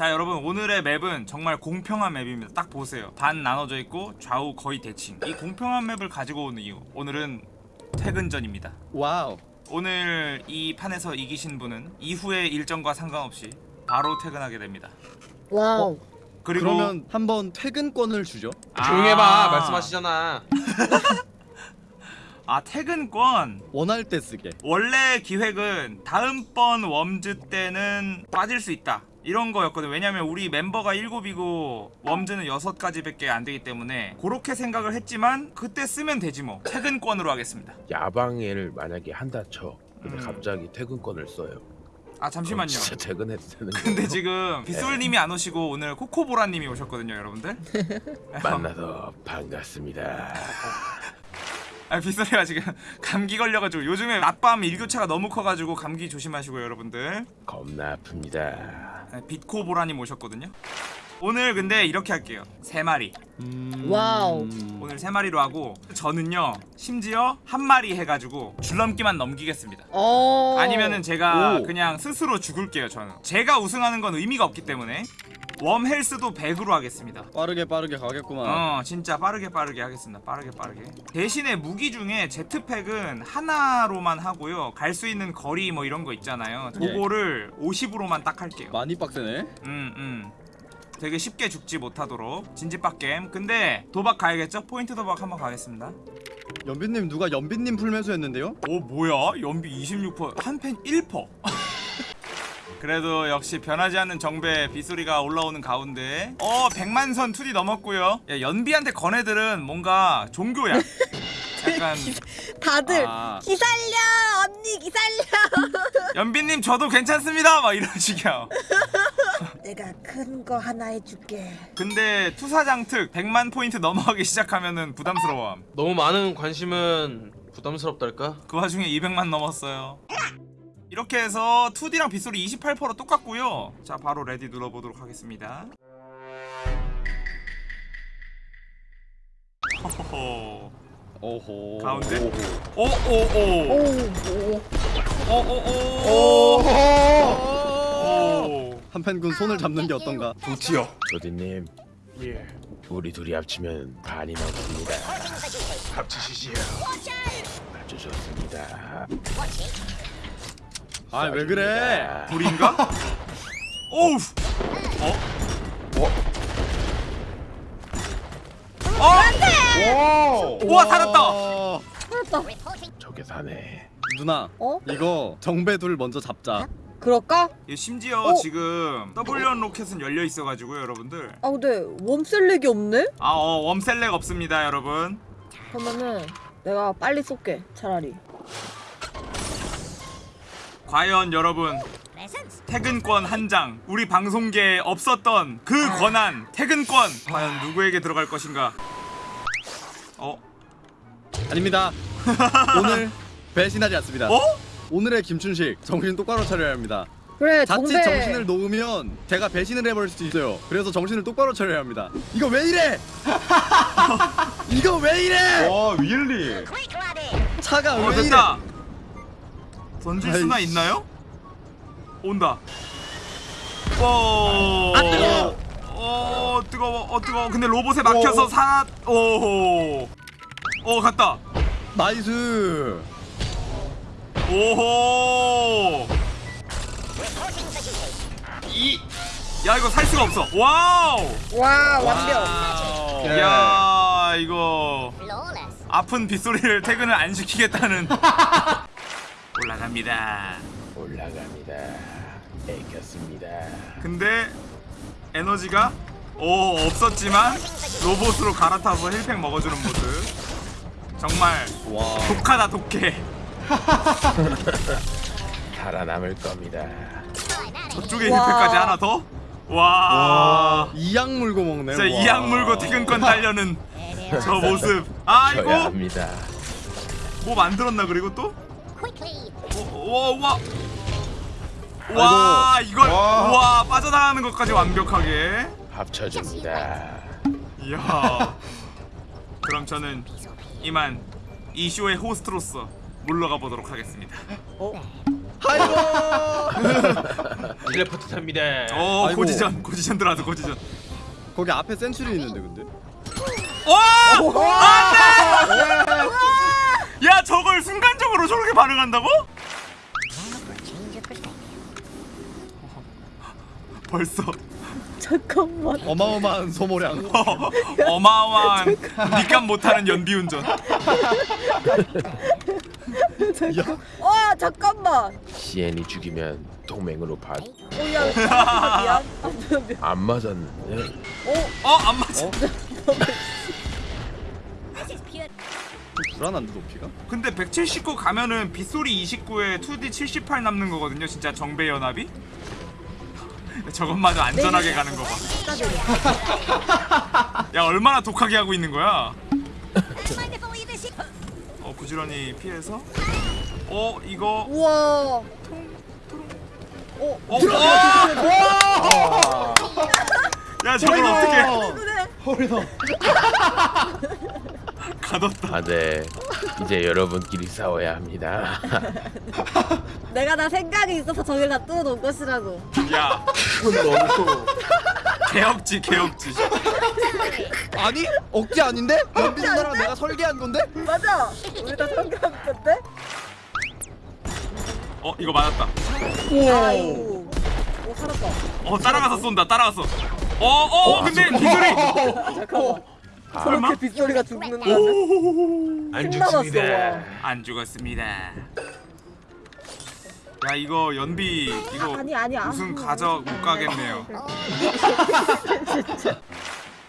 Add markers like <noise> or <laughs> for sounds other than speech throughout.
자 여러분 오늘의 map은 정말 공평한 map입니다. 딱 보세요. 반 나눠져 있고 좌우 거의 대칭. 이 공평한 map을 가지고 온 이유 오늘은 퇴근전입니다. wow. 오늘 이 판에서 이기신 분은 이후의 일정과 상관없이 바로 퇴근하게 됩니다. wow. 그리고 그러면 한번 퇴근권을 주죠. 아, 조용히 해봐. 말씀하시잖아. <laughs> 아 퇴근권. 원할 때 쓰게. 원래 기획은 다음번 Worms 때는 빠질 수 있다 이런 거였거든. 왜냐면 우리 멤버가 7이고 Worms는 6가지 밖에 안 되기 때문에 그렇게 생각을 했지만 그때 쓰면 되지 뭐. 퇴근권으로 하겠습니다. 야방을 만약에 한다 쳐. 근데 음. 갑자기 퇴근권을 써요. 아 잠시만요. 진짜 퇴근해도 되는 <laughs> 근데 거예요? 지금 빗솔님이 안 오시고 오늘 코코보라님이 오셨거든요 여러분들. <laughs> 만나서 반갑습니다 <laughs> 아 빗솔이가 지금 <laughs> 감기 걸려가지고 요즘에 낮밤 일교차가 너무 커가지고 감기 조심하시고요 여러분들. 겁나 아픕니다. 네, 빛코보라님 오셨거든요. 오늘 근데 이렇게 할게요. 세 마리. 음... wow. 오늘 세 마리로 하고 저는요 심지어 한 마리 해가지고 줄넘기만 넘기겠습니다. 어. 아니면은 제가 오. 그냥 스스로 죽을게요 저는. 제가 우승하는 건 의미가 없기 때문에 웜 헬스도 100으로 하겠습니다 빠르게 빠르게 가겠구만. 어 진짜 빠르게 빠르게 하겠습니다 빠르게 빠르게 대신에 무기 중에 제트팩은 하나로만 하고요 갈 수 있는 거리 뭐 이런 거 있잖아요 예. 그거를 50으로만 딱 할게요 많이 빡세네. 음, 음. 되게 쉽게 죽지 못하도록 진지빡 게임. 근데 도박 가야겠죠? 포인트 도박 한번 가겠습니다. 연빈님 누가 연빈님 풀면서 했는데요? 오 뭐야? 연비 26%, 한팬 1%. 그래도 역시 변하지 않는 정배 빗소리가 올라오는 가운데 어 백만선 2D 넘었고요 야, 연비한테 건 애들은 뭔가 종교야 <laughs> 약간 다들 아. 기살려 언니 기살려. <laughs> 연비님 저도 괜찮습니다 막 이런 식이야 <laughs> 내가 큰 거 하나 해줄게. 근데 투사장 특 100만 포인트 넘어가기 시작하면은 부담스러워 너무 많은 관심은 부담스럽달까? 그 와중에 200만 넘었어요 이렇게 해서 2D랑 빗소리 28% 똑같고요. 자 바로 ready 눌러보도록 하겠습니다. 호호호. 오호. 가운데? 오오오 오. 오. 오오오 한펜군 손을 잡는 게 어떤가? 좋지요. 조디님. 예. 우리 둘이 합치면 반이 넘습니다. 합치시지요. 아주 좋습니다 아 왜 그래? 불인가? <laughs> 오우 어? 어? 우와 살았다 어, 저게 사네 누나 어? 이거 정배둘 먼저 잡자. 그럴까? 이 심지어 어? 지금 W 로켓은 열려 있어가지고요 여러분들 아 근데 웜셀렉이 없네? 아, 어, 웜셀렉 없습니다, 여러분. 그러면은 내가 빨리 쏠게 차라리. 과연 여러분 퇴근권 한 장, 우리 방송계에 없었던 그 권한 퇴근권 과연 누구에게 들어갈 것인가? 어? 아닙니다. <laughs> 오늘 배신하지 않습니다. 어? 오늘의 김춘식 정신 똑바로 차려야 합니다. 그래 자칫 정배. 정신을 놓으면 제가 배신을 해버릴 수도 있어요. 그래서 정신을 똑바로 차려야 합니다. 이거 왜 이래? <laughs> 이거 왜 이래? 와 윌리 차가 어, 왜 이래? 던질 수나 아이씨. 있나요? 온다. 오. 안 뜨거워. 어, 뜨거워. 어, 뜨거워. 근데 로봇에 막혀서 어. 사. 오. 어, 갔다. nice. 오호. 이. 야 이거 살 수가 없어. wow. 와 완벽. wow. 야 이거 아픈 빗소리를 퇴근을 안 시키겠다는. <laughs> 올라갑니다. 올라갑니다 애켰습니다 근데 에너지가 오 없었지만 로봇으로 갈아타서 heal pack 먹어주는 모습. 정말 와. 독하다 독해. <laughs> 살아남을 겁니다 저쪽에 와. 힐팩까지 하나 더. 와. 이약 물고 먹네. 진짜 와. 이악 물고 퇴근권 달려는 저 <laughs> 모습. 아 합니다 뭐 만들었나 그리고 또? 와, 와, 와, 이걸 와. 와 빠져나가는 것까지 완벽하게. 합쳐줍니다 이야. 그럼 저는 이만 이 쇼의 호스트로서 물러가 보도록 하겠습니다. 어? 아이고 텔레포트 탑니다. 오 아이고. 고지전 고지전 들어와서 고지전 거기 앞에 센츄리 있는데 근데 오! 안돼! 야 저걸 순간적으로 저렇게 반응한다고? <laughs> 벌써 잠깐만. 어마어마한 소모량 어, <laughs> 어마어마한 밑감 못하는 연비운전 와 잠깐만. CN이 죽이면 동맹으로 봐. 오야 미안. 아. 안 맞았는데. 어? 안 맞아 어? 불안한데 높이가? 근데 179 가면은 빗소리 29에 2D 78 남는 거거든요 진짜 정배 연합이? <laughs> 저것마저 안전하게 가는 거 봐 야 <laughs> 얼마나 독하게 하고 있는 거야? <laughs> 어 부지런히 피해서? 어 이거. 우와. 어, 어, 야 저걸 어떻게 그래. 가뒀다 아, 네. 이제 여러분끼리 싸워야 합니다. <laughs> 내가 다 생각이 있어서 저길 다 뚫어놓은 것이라고. 야 너무 개혁지 개혁지 아니 억지 아닌데? 연비 누나랑 내가 설계한 건데? 맞아. 우리 다 성공한 건데. 어 이거 맞았다 아이고. 오 살았다. 어 따라가서 쏜다 따라가서 어어 근데 비소리 잠깐만. 아, 저렇게 빗소리가 죽는 거. 안 죽습니다. 와. 안 죽었습니다 야 이거 연비 이거 아니 아니야. 우승 가져 못 가겠네요 <laughs>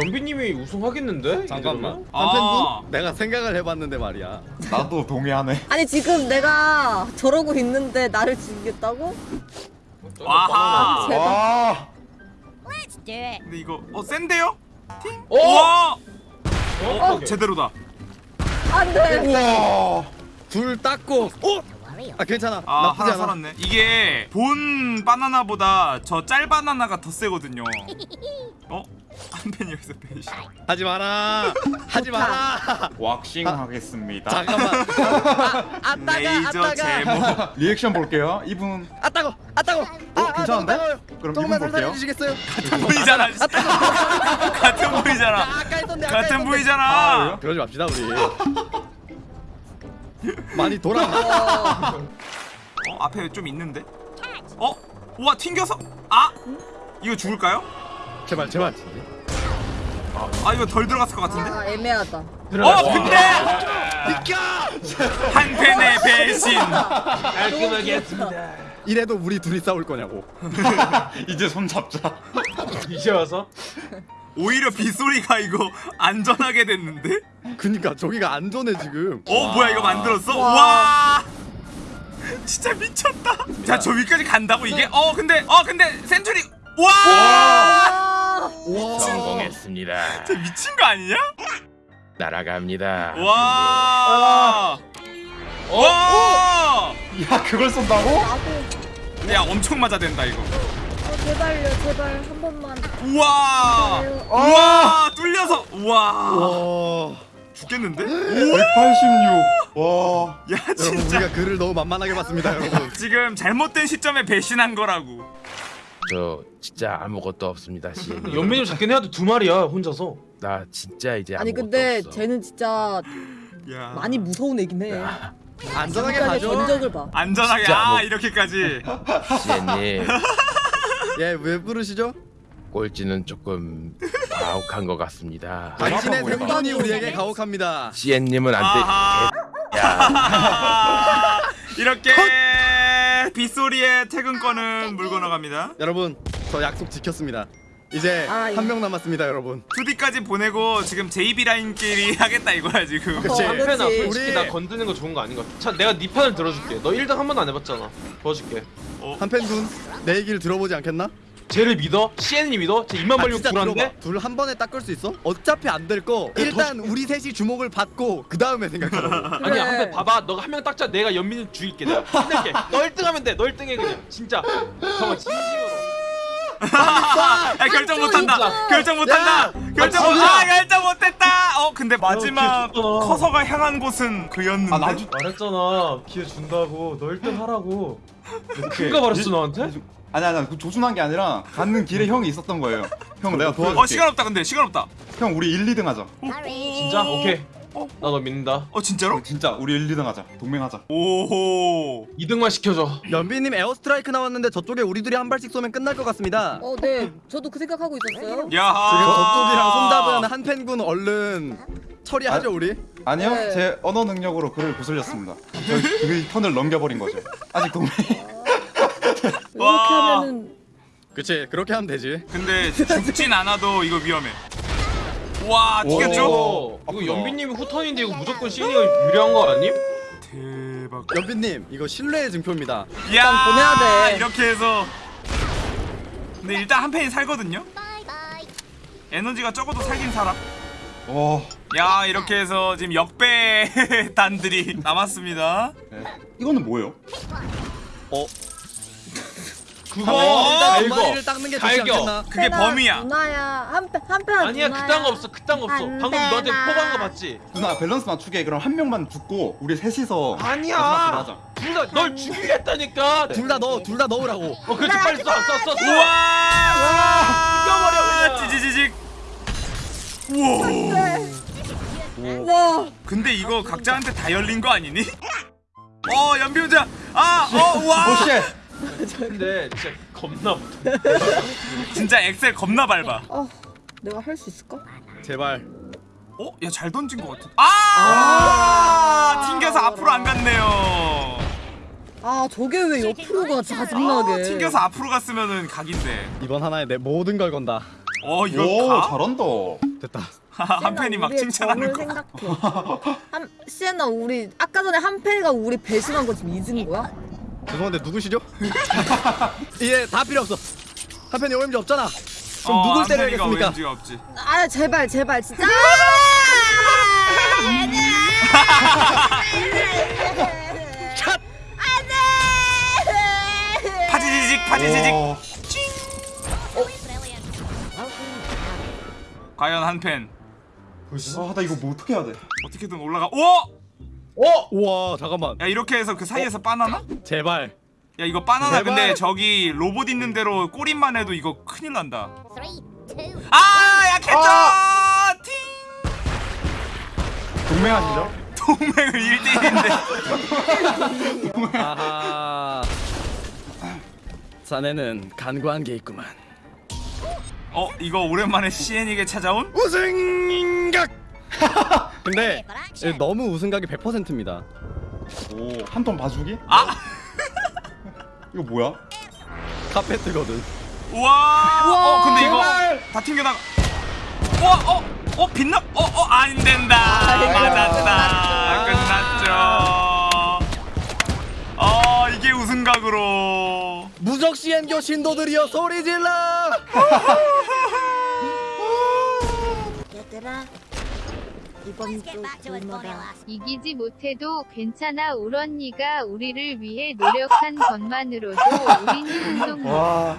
연비님이 우승하겠는데? 잠깐만 아. 내가 생각을 해봤는데 말이야 나도 동의하네. 아니 지금 내가 저러고 있는데 나를 죽이겠다고? 와하 제발. 와. 근데 이거 어 센데요? 어? 우와 어? 어 제대로다 안돼. 와. 둘 닦고 어? 아 괜찮아 아 나쁘지 하나 않아 살았네 이게 본 바나나보다 저 짤 바나나가 더 세거든요 <laughs> 어? 한팬이 여기서 배신 하지 마라 하지 마라 왁싱 하겠습니다. 잠깐만 아, 아 따가 아 레이저 따가 제모 <laughs> 리액션 볼게요. 이분 아 따고 아 따고 아, 아, 괜찮은데? 그럼 조금만. 살살해 주시겠어요? <laughs> <laughs> 같은 아, 아까 했던데 아까 같은 했던데. 보이잖아. 아, 그러지 맙시다 우리. <laughs> 많이 돌아. 어. 앞에 좀 있는데? 어? 우와 튕겨서? 아! 이거 죽을까요? 제발 제발. 아 이거 덜 들어갔을 것 같은데? 아 애매하다. 어 근데! 비켜 한 팬의 배신. 깔끔하게 했습니다. 이래도 우리 둘이 싸울 거냐고 <laughs> 이제 손 잡자. <laughs> 이제 와서? 오히려 빗소리가 이거 안전하게 됐는데 그니까 저기가 안전해 지금 어 뭐야 이거 만들었어? 와 <laughs> 진짜 미쳤다 자 저 위까지 간다고 이게? 어 근데 어 근데 센츄리 와 아, 와 성공했습니다. 진짜 미친 거 아니냐? 날아갑니다. 와 와! 야 그걸 쏜다고? 야 엄청 맞아 된다 이거 어, 제발요 제발 한 번만. 우와 제발요. 우와 뚫려서 우와 와 죽겠는데? 186. 와. 야 여러분 진짜 우리가 그를 너무 만만하게 봤습니다 여러분 <laughs> 지금 잘못된 시점에 배신한 거라고 저 진짜 아무것도 없습니다. CN이. 연비님 잡긴 해야 돼두 마리야 혼자서. 나 진짜 이제 아니 아무것도 근데 없어. 쟤는 진짜 야 많이 무서운 애긴 해. 안전하게 가죠. 전적을 봐. 안전하게 진짜 아 뭐- 이렇게까지. <laughs> 예왜 부르시죠? 꼴찌는 조금 가혹한 것 같습니다. 당신의? 생존이 우리에게 가혹합니다. CN님은 안 돼. <laughs> 이렇게 빗소리의 퇴근권은 물고 나갑니다. 여러분 저 약속 지켰습니다 이제 아, 예. 한명 남았습니다 여러분 2D까지 보내고 지금 JB 라인끼리 <laughs> 하겠다 이거야 지금 그치. 어, 한편아 그치. 솔직히 우리- 나 건드는 거 좋은 거 아닌 것 같아. 자 내가 네 판을 들어줄게. 너 1등 한 번도 안 해봤잖아. 도와줄게. 한팬군 내 얘기를 들어보지 않겠나? 쟤를 믿어? CN이 믿어? 쟤 입만 벌리고 불안데? 둘 한 번에 닦을 수 있어? 어차피 안 될 거 일단 우리 셋이 주목을 받고 그 다음에 생각하라고 그래. <laughs> 아니야 한번 봐봐 너가 한명 딱자 내가 연민을 죽일게 내가 힘낼게 <laughs> 너 1등 하면 돼 너 1등 해 그냥 진짜 정말 진심으로 야 결정 못한다. 결정 못한다. 결정 못. 진짜. 아 결정 못했다. 어 근데 마지막 줬잖아. 커서가 향한 곳은 그였는데. 아 나도 말했잖아 기회 준다고 너 1등 하라고 큰가 말했어 너한테? 아니 아니 그 조준한 게 아니라 가는 길에 형이 있었던 거예요. 형 내가 도와줄게. 어 시간 없다 근데 시간 없다. 형 우리 1, 2등 하자. 진짜? 오케이 나 너 믿는다 어 진짜로? 어, 진짜 우리 1, 2등 하자. 동맹하자. 오호. 2등만 시켜줘 연비님 airstrike 나왔는데 저쪽에 우리 둘이 한 발씩 쏘면 끝날 것 같습니다. 어, 네. 저도 그 생각하고 있었어요. 지금 야하. 저쪽이랑 손잡은 한 팬군 얼른 처리하죠 우리. 아니요, 네. 제 언어 능력으로 그를 구슬렸습니다. 저그 turn을 넘겨버린 거죠. 아직 동맹. 이렇게 와. 하면은 그치 그렇게 하면 되지. 근데 죽진 않아도 이거 위험해. 와 튀겼죠? 오, 이거. 연비님이 후턴인데 이거 무조건 시인이가 유리한 거 아님? 대박. 연비님 이거 신뢰의 증표입니다. 야 보내야 돼. 이렇게 해서. 근데 일단 한 팬이 살거든요. 에너지가 적어도 살긴 살아. 와, 야 이렇게 해서 지금 역배 <laughs> 단들이 남았습니다. 네. 이거는 뭐예요? 어? 그거 어, 두 이거 마리를 닦는 게 좋지 갈겨. 않겠나? 그게 범위야. 누나야. 한편 한편 아니야 그딴 거 없어 그딴 거 없어 안 방금 너한테 되나. 포간 거 봤지? 누나 밸런스 맞추게 그럼 한 명만 죽고 우리 셋이서 마지막 아니야 걸 하자. 둘 다 널 죽이겠다니까 둘 다 넣어 둘 다 넣으라고. 어 그렇지 빨리 쏴쏴쏴 쏴 우와. 죽여버려, 그냥. 찌지지직. 우와. 와. 근데 이거 각자한테 다 열린 거 아니니? 어 연비 혼자. 아, 어, 와. 오쉣! 근데 진짜 겁나 못해 진짜 엑셀 겁나 밟아. 어. 내가 할 수 있을까? 제발. 어? 야 잘 던진 것 같아. 아! 튕겨서 앞으로 안 갔네요. 아, 저게 왜 옆으로 가 짜증나게. 튕겨서 앞으로 갔으면은 각인데. 이번 하나에 내 모든 걸 건다. 어 이거 오, 가? 잘한다. 됐다. 한 팬이 막 칭찬하는 거. 생각해. 한 시에나 우리 아까 전에 한 팬이가 우리 배신한 거 지금 잊은 거야? 죄송한데 누구시죠? 이제 <laughs> 다 필요 없어. 한편이 OMG 없잖아. 그럼 어, 누굴 때려야겠습니까? 아, 제발 제발 진짜. 파지지직 파지지직. 와, 과연 한 팬. 아, 나 이거 뭐 어떻게 해야 돼? 어떻게든 올라가. 오! 어? 우와 잠깐만. 야 이렇게 해서 그 사이에서 바나나? 제발. 야 이거 바나나 제발. 근데 저기 로봇 있는 대로 꼬리만 해도 이거 큰일 난다. 아 약했죠. 팅. 동맹하시죠? <laughs> 동맹을 1대1인데. 아하. 자네는 간과한 게 있구만. 어 이거 오랜만에 CN에게 찾아온? 우승각. <laughs> 근데 예, 너무 우승각이 100%입니다. 오, 한턴 봐주기? 아 <laughs> 이거 뭐야? 카페트거든. 우와. 어 근데 이거! 다 튕겨나가. 우와 어. 어 빛나? 어 어 안 된다. 맞았다. 끝났죠. 어 이게 우승각으로. 무적 시엔교 신도들이여 소리 질러. 얘들아. 이번 주 이기지 못해도 괜찮아 울 언니가 우리를 위해 노력한 것만으로도 우린 운동 와,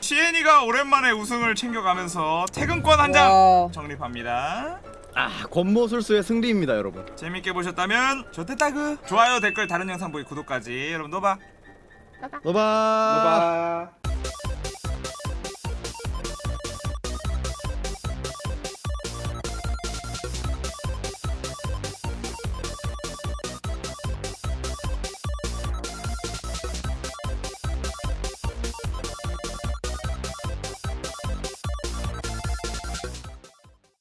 시엔이가 오랜만에 우승을 챙겨가면서 퇴근권 한장 와. 정립합니다. 아 권모술수의 승리입니다 여러분. 재밌게 보셨다면 좋댓다구 좋아요 댓글 다른 영상 보기 구독까지 여러분 노바. 노바. 봐봐.